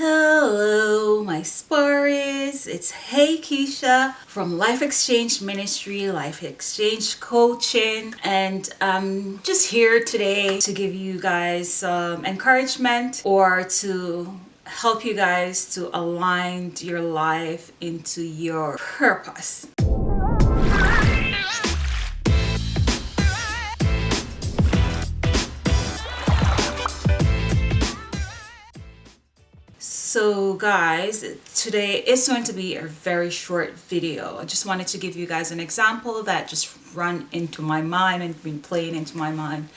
Hello, my Sparries. It's Hey Keisha from Life Exchange Ministry, Life Exchange Coaching, and I'm just here today to give you guys some encouragement or to help you guys to align your life into your purpose. So guys today is going to be a very short video. I just wanted to give you guys an example that just run into my mind and been playing into my mind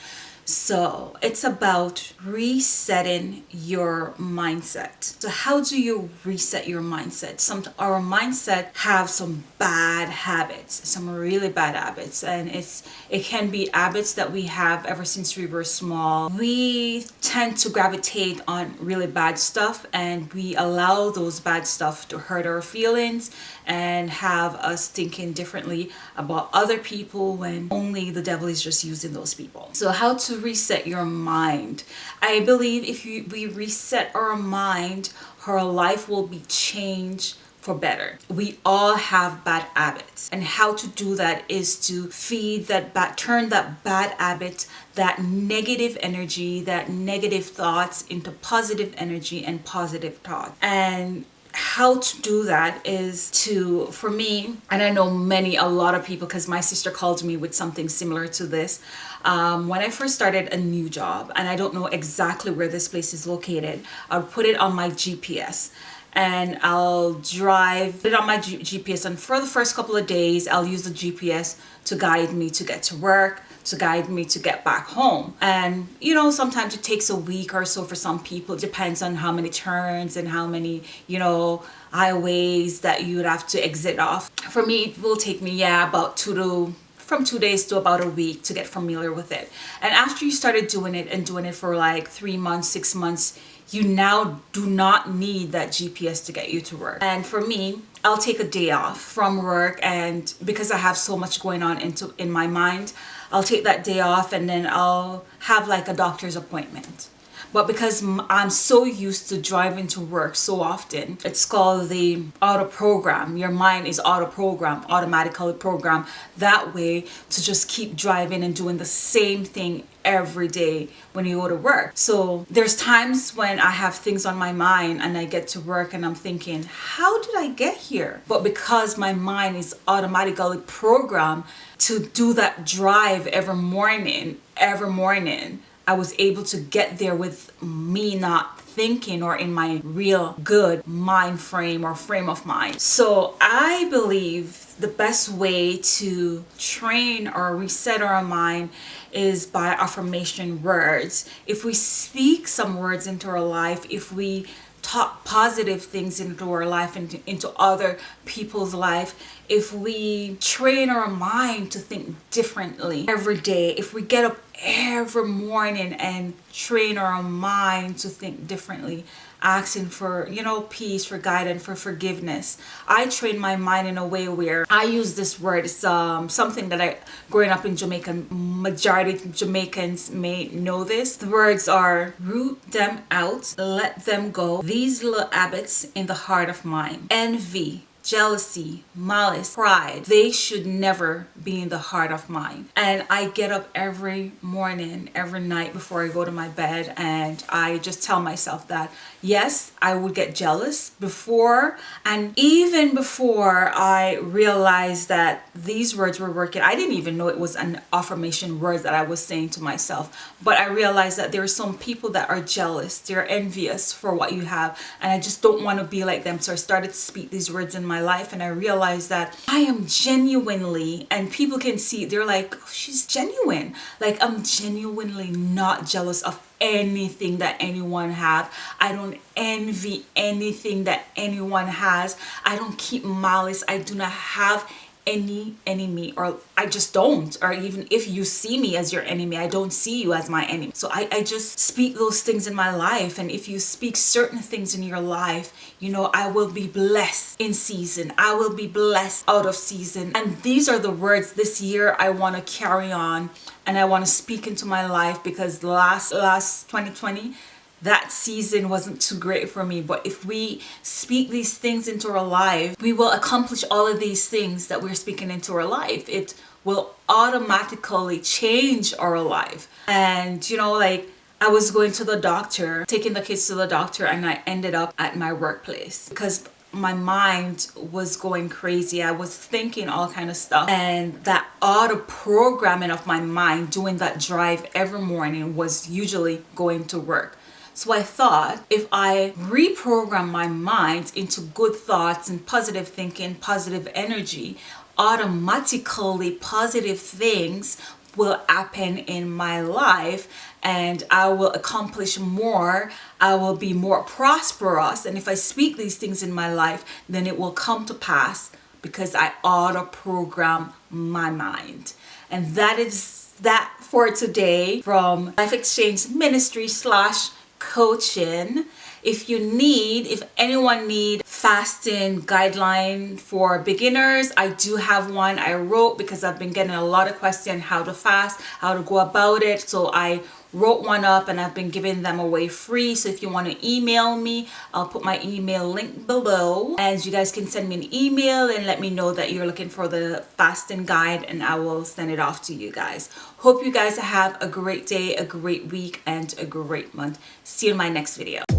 so it's about resetting your mindset. So how do you reset your mindset? Some our mindset have some bad habits, some really bad habits, and it's it can be habits that we have ever since we were small. We tend to gravitate on really bad stuff and we allow those bad stuff to hurt our feelings and have us thinking differently about other people when only the devil is just using those people. So how to reset your mind? I believe if you, we reset our mind, our life will be changed for better. We all have bad habits and how to do that is to feed that bad, turn that bad habit, that negative energy, that negative thoughts into positive energy and positive thoughts. And how to do that is to for me and i know many a lot of people because my sister called me with something similar to this um, when i first started a new job and i don't know exactly where this place is located i'll put it on my gps and I'll drive it on my G GPS and for the first couple of days I'll use the GPS to guide me to get to work to guide me to get back home. And you know sometimes it takes a week or so for some people. It depends on how many turns and how many you know highways that you would have to exit off. For me it will take me yeah about two to from two days to about a week to get familiar with it. And after you started doing it and doing it for like three months six months you now do not need that GPS to get you to work. And for me, I'll take a day off from work and because I have so much going on into in my mind, I'll take that day off and then I'll have like a doctor's appointment but because I'm so used to driving to work so often it's called the auto program your mind is auto program automatically program that way to just keep driving and doing the same thing every day when you go to work. So there's times when I have things on my mind and I get to work and I'm thinking how did I get here? But because my mind is automatically programmed to do that drive every morning every morning I was able to get there with me not thinking or in my real good mind frame or frame of mind. So I believe the best way to train or reset our mind is by affirmation words. If we speak some words into our life, if we talk positive things into our life and into other people's life if we train our mind to think differently every day if we get up every morning and train our mind to think differently asking for you know peace for guidance for forgiveness i train my mind in a way where i use this word it's um something that i growing up in jamaican majority jamaicans may know this. The words are root them out let them go. These little habits in the heart of mine envy jealousy, malice, pride, they should never be in the heart of mine. And I get up every morning, every night before I go to my bed and I just tell myself that yes, I would get jealous before and even before I realized that these words were working, I didn't even know it was an affirmation word that I was saying to myself. But I realized that there are some people that are jealous, they're envious for what you have and I just don't want to be like them. So I started to speak these words in my life and I realized that I am genuinely and people can see they're like oh, she's genuine. Like I'm genuinely not jealous of anything that anyone have. I don't envy anything that anyone has. I don't keep malice. I do not have any enemy or I just don't or even if you see me as your enemy I don't see you as my enemy. So I, I just speak those things in my life and if you speak certain things in your life you know I will be blessed in season. I will be blessed out of season. And these are the words this year I want to carry on and I want to speak into my life because last last 2020 that season wasn't too great for me. But if we speak these things into our life, we will accomplish all of these things that we're speaking into our life. It will automatically change our life. And you know, like I was going to the doctor, taking the kids to the doctor, and I ended up at my workplace because my mind was going crazy. I was thinking all kind of stuff. And that auto programming of my mind doing that drive every morning was usually going to work. So I thought if I reprogram my mind into good thoughts and positive thinking, positive energy, automatically positive things will happen in my life and I will accomplish more. I will be more prosperous. And if I speak these things in my life, then it will come to pass because I auto program my mind. And that is that for today from Life Exchange Ministry slash coaching if you need if anyone need fasting guideline for beginners i do have one i wrote because i've been getting a lot of questions how to fast how to go about it. So i wrote one up and I've been giving them away free. So if you want to email me, I'll put my email link below and you guys can send me an email and let me know that you're looking for the fasting guide and I will send it off to you guys. Hope you guys have a great day, a great week and a great month. See you in my next video.